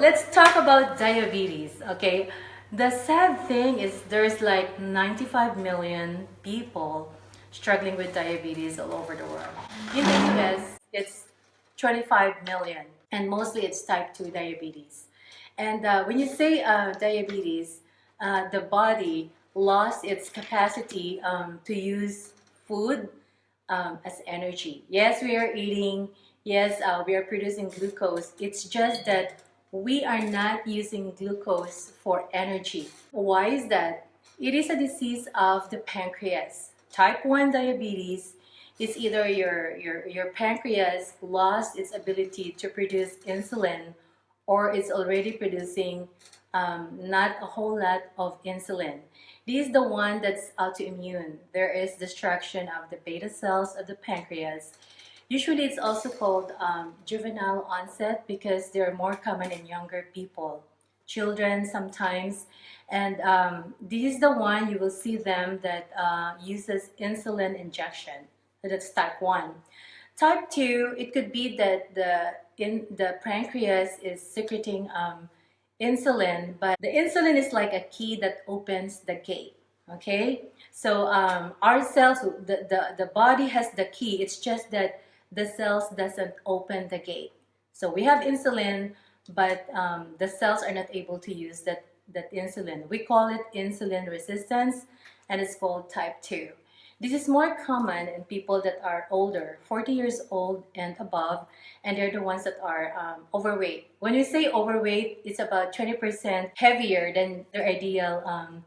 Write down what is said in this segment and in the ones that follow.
let's talk about diabetes, okay? The sad thing is there's like 95 million people struggling with diabetes all over the world. In the US, it's 25 million and mostly it's type 2 diabetes. And uh, when you say uh, diabetes, uh, the body lost its capacity um, to use food um, as energy. Yes, we are eating, yes, uh, we are producing glucose. It's just that we are not using glucose for energy. Why is that? It is a disease of the pancreas. Type 1 diabetes is either your, your, your pancreas lost its ability to produce insulin or it's already producing um, not a whole lot of insulin. This is the one that's autoimmune. There is destruction of the beta cells of the pancreas. Usually it's also called um, juvenile onset because they're more common in younger people, children sometimes. And um, this is the one you will see them that uh, uses insulin injection. So That's type 1. Type 2, it could be that the, in, the pancreas is secreting um, insulin, but the insulin is like a key that opens the gate. Okay, so um, our cells, the, the, the body has the key. It's just that the cells doesn't open the gate. So we have insulin, but um, the cells are not able to use that, that insulin. We call it insulin resistance, and it's called type 2. This is more common in people that are older, 40 years old and above, and they're the ones that are um, overweight. When we say overweight, it's about 20% heavier than their ideal um,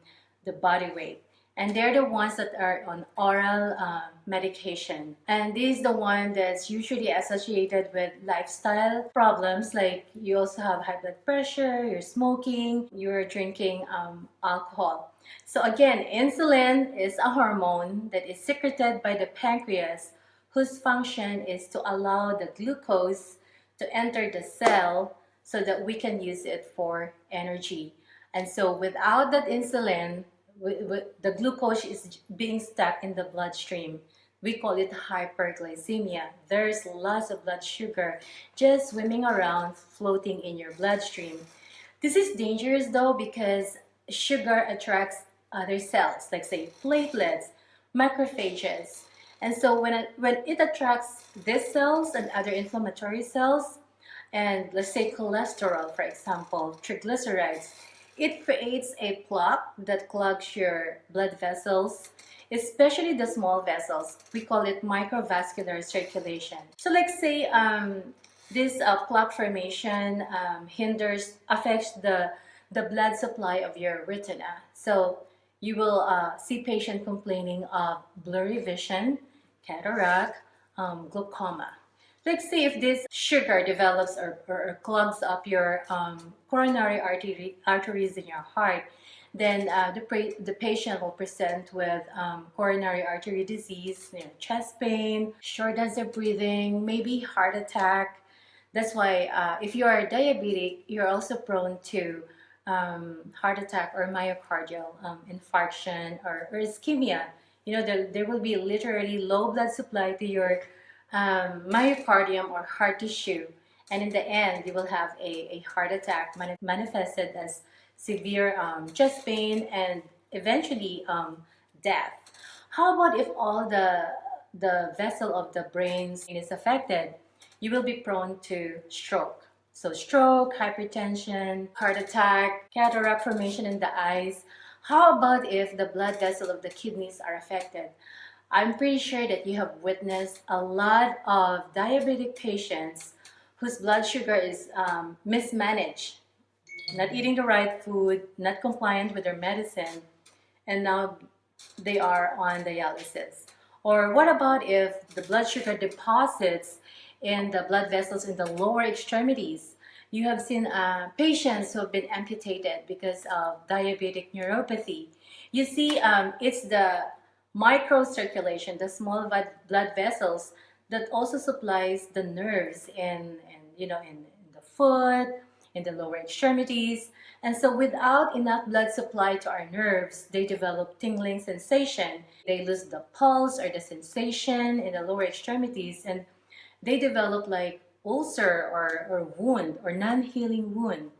the body weight. And they're the ones that are on oral uh, medication. And this is the one that's usually associated with lifestyle problems like you also have high blood pressure, you're smoking, you're drinking um, alcohol. So again, insulin is a hormone that is secreted by the pancreas whose function is to allow the glucose to enter the cell so that we can use it for energy. And so without that insulin, the glucose is being stuck in the bloodstream. We call it hyperglycemia. There's lots of blood sugar just swimming around, floating in your bloodstream. This is dangerous though because sugar attracts other cells, like say platelets, macrophages. And so when it, when it attracts these cells and other inflammatory cells, and let's say cholesterol, for example, triglycerides, it creates a plaque that clogs your blood vessels, especially the small vessels. We call it microvascular circulation. So let's say um, this uh, plaque formation um, hinders, affects the the blood supply of your retina. So you will uh, see patient complaining of blurry vision, cataract, um, glaucoma. Let's say if this sugar develops or, or, or clogs up your um, coronary artery, arteries in your heart, then uh, the, the patient will present with um, coronary artery disease, you know, chest pain, shortness of breathing, maybe heart attack. That's why uh, if you are diabetic, you're also prone to um, heart attack or myocardial um, infarction or, or, ischemia. You know, there, there will be literally low blood supply to your um, myocardium or heart tissue. And in the end, you will have a, a heart attack manifested as severe um, chest pain and eventually um, death. How about if all the, the vessel of the brain is affected? You will be prone to stroke. So stroke, hypertension, heart attack, cataract formation in the eyes. How about if the blood vessel of the kidneys are affected? I'm pretty sure that you have witnessed a lot of diabetic patients whose blood sugar is um, mismanaged, not eating the right food, not compliant with their medicine, and now they are on dialysis. Or what about if the blood sugar deposits in the blood vessels in the lower extremities. You have seen uh, patients who have been amputated because of diabetic neuropathy. You see, um, it's the microcirculation, the small blood vessels that also supplies the nerves in, in you know, in, in the foot, in the lower extremities. And so without enough blood supply to our nerves, they develop tingling sensation. They lose the pulse or the sensation in the lower extremities. And they develop like ulcer or, or wound or non-healing wound.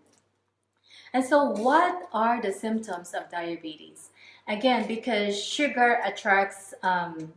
And so what are the symptoms of diabetes? Again, because sugar attracts um,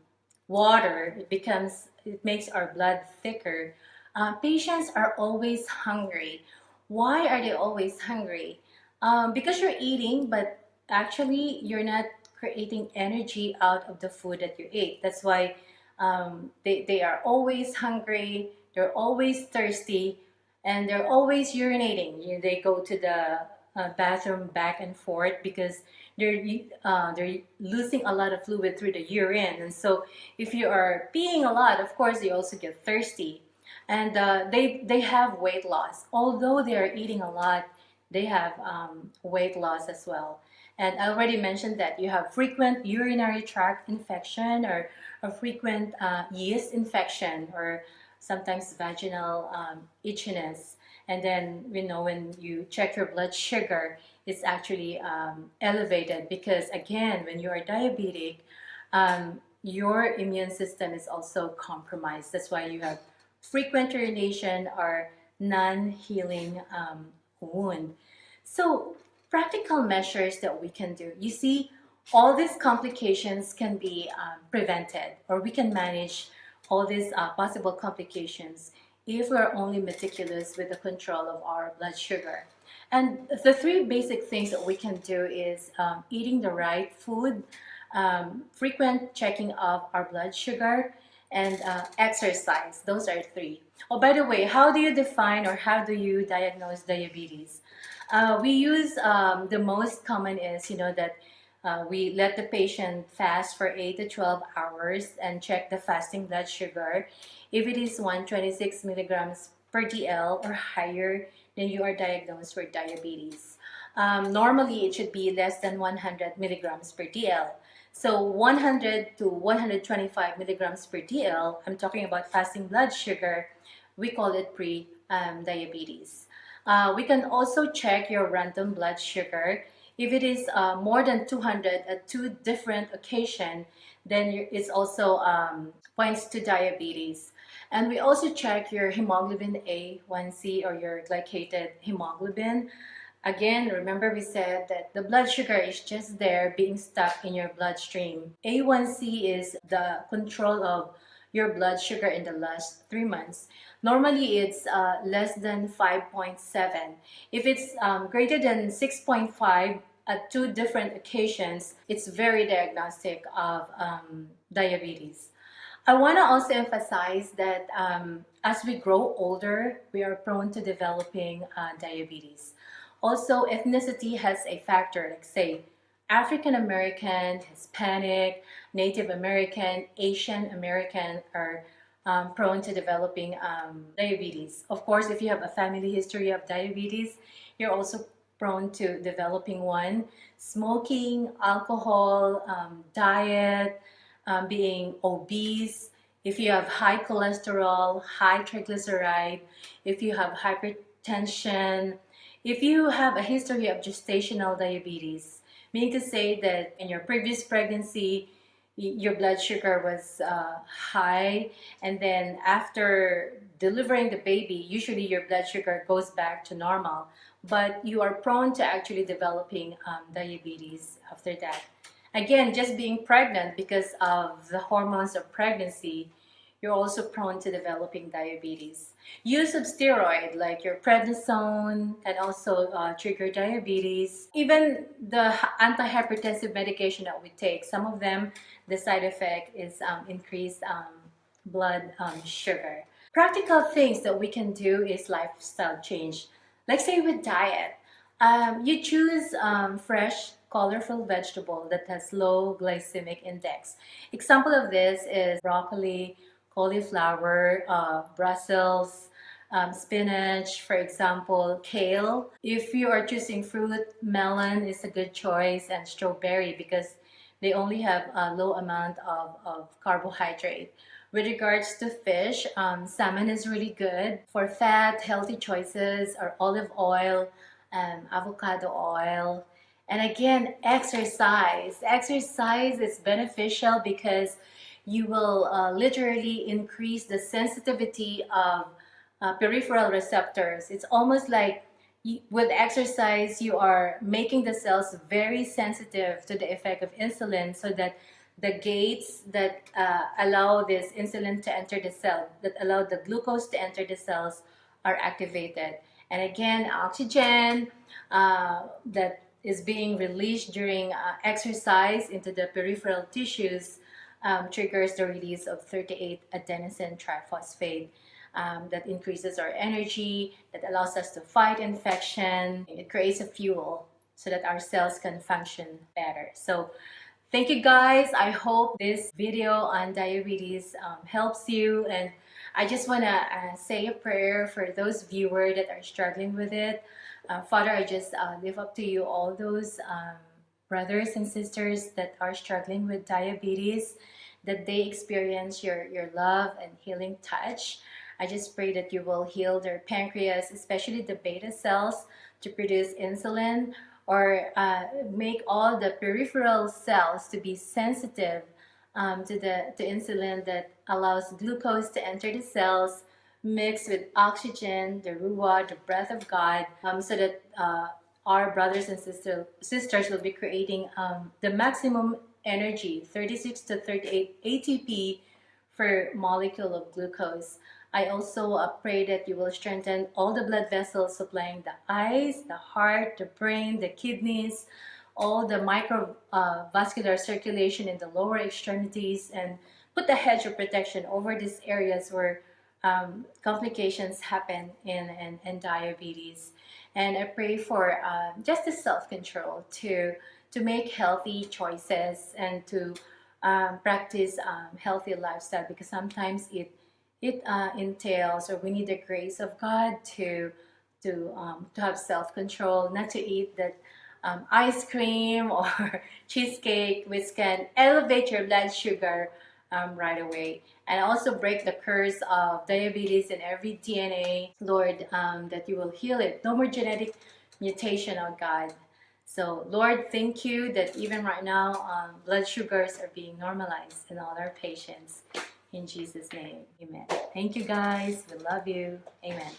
water, it becomes, it makes our blood thicker. Uh, patients are always hungry. Why are they always hungry? Um, because you're eating, but actually you're not creating energy out of the food that you ate. That's why um, they, they are always hungry, they're always thirsty, and they're always urinating. You know, they go to the uh, bathroom back and forth because they're uh, they're losing a lot of fluid through the urine. And so if you are peeing a lot of course you also get thirsty. And uh, they they have weight loss. Although they are eating a lot they have um, weight loss as well. And I already mentioned that you have frequent urinary tract infection or a frequent uh, yeast infection or sometimes vaginal um, itchiness and then you know when you check your blood sugar it's actually um, elevated because again when you are diabetic um, your immune system is also compromised. That's why you have frequent urination or non-healing um, wound. So practical measures that we can do. You see all these complications can be um, prevented or we can manage all these uh, possible complications if we're only meticulous with the control of our blood sugar. And the three basic things that we can do is um, eating the right food, um, frequent checking of our blood sugar, and uh, exercise. Those are three. Oh, by the way, how do you define or how do you diagnose diabetes? Uh, we use um, the most common is, you know, that uh, we let the patient fast for 8 to 12 hours and check the fasting blood sugar. If it is 126 milligrams per DL or higher, then you are diagnosed with diabetes. Um, normally, it should be less than 100 milligrams per DL. So 100 to 125 milligrams per DL, I'm talking about fasting blood sugar, we call it pre-diabetes. Um, uh, we can also check your random blood sugar. If it is uh, more than 200 at two different occasions, then it's also um, points to diabetes. And we also check your hemoglobin A1C or your glycated hemoglobin. Again, remember we said that the blood sugar is just there being stuck in your bloodstream. A1C is the control of your blood sugar in the last three months. Normally, it's uh, less than 5.7. If it's um, greater than 6.5 at two different occasions, it's very diagnostic of um, diabetes. I want to also emphasize that um, as we grow older, we are prone to developing uh, diabetes. Also, ethnicity has a factor, like say, African American, Hispanic, Native American, Asian American are um, prone to developing um, diabetes. Of course, if you have a family history of diabetes, you're also prone to developing one. Smoking, alcohol, um, diet, um, being obese, if you have high cholesterol, high triglyceride, if you have hypertension, if you have a history of gestational diabetes, meaning to say that in your previous pregnancy, your blood sugar was uh, high and then after delivering the baby usually your blood sugar goes back to normal. But you are prone to actually developing um, diabetes after that. Again, just being pregnant because of the hormones of pregnancy, you're also prone to developing diabetes. Use of steroid like your prednisone can also uh, trigger diabetes. Even the antihypertensive medication that we take, some of them, the side effect is um, increased um, blood um, sugar. Practical things that we can do is lifestyle change. Like say with diet, um, you choose um, fresh colorful vegetable that has low glycemic index. Example of this is broccoli, cauliflower, uh, Brussels, um, spinach, for example, kale. If you are choosing fruit, melon is a good choice and strawberry because they only have a low amount of, of carbohydrate. With regards to fish, um, salmon is really good. For fat, healthy choices are olive oil, um, avocado oil, and again, exercise. Exercise is beneficial because you will uh, literally increase the sensitivity of uh, peripheral receptors. It's almost like you- with exercise, you are making the cells very sensitive to the effect of insulin so that the gates that uh, allow this insulin to enter the cell, that allow the glucose to enter the cells, are activated. And again, oxygen uh, that is being released during uh, exercise into the peripheral tissues um, triggers the release of 38 adenosine triphosphate um, that increases our energy, that allows us to fight infection. It creates a fuel so that our cells can function better. So thank you guys. I hope this video on diabetes um, helps you and I just want to uh, say a prayer for those viewers that are struggling with it. Uh, Father, I just uh, live up to you all those um, brothers and sisters that are struggling with diabetes, that they experience your, your love and healing touch. I just pray that you will heal their pancreas, especially the beta cells, to produce insulin or uh, make all the peripheral cells to be sensitive um, to the to insulin that allows glucose to enter the cells mixed with oxygen, the ruah, the breath of God, um, so that uh, our brothers and sister, sisters will be creating um, the maximum energy, 36 to 38 ATP per molecule of glucose. I also uh, pray that you will strengthen all the blood vessels supplying the eyes, the heart, the brain, the kidneys, all the microvascular uh, circulation in the lower extremities and put the hedge of protection over these areas where um, complications happen in, in, in, diabetes. And I pray for uh, just the self-control to, to make healthy choices and to um, practice um, healthy lifestyle because sometimes it, it uh, entails or we need the grace of God to, to, um, to have self-control, not to eat that um, ice cream or cheesecake which can elevate your blood sugar um, right away. And also break the curse of diabetes in every DNA Lord um, that you will heal it. No more genetic mutation oh God. So Lord thank you that even right now um, blood sugars are being normalized in all our patients. In Jesus name amen. Thank you guys. We love you. Amen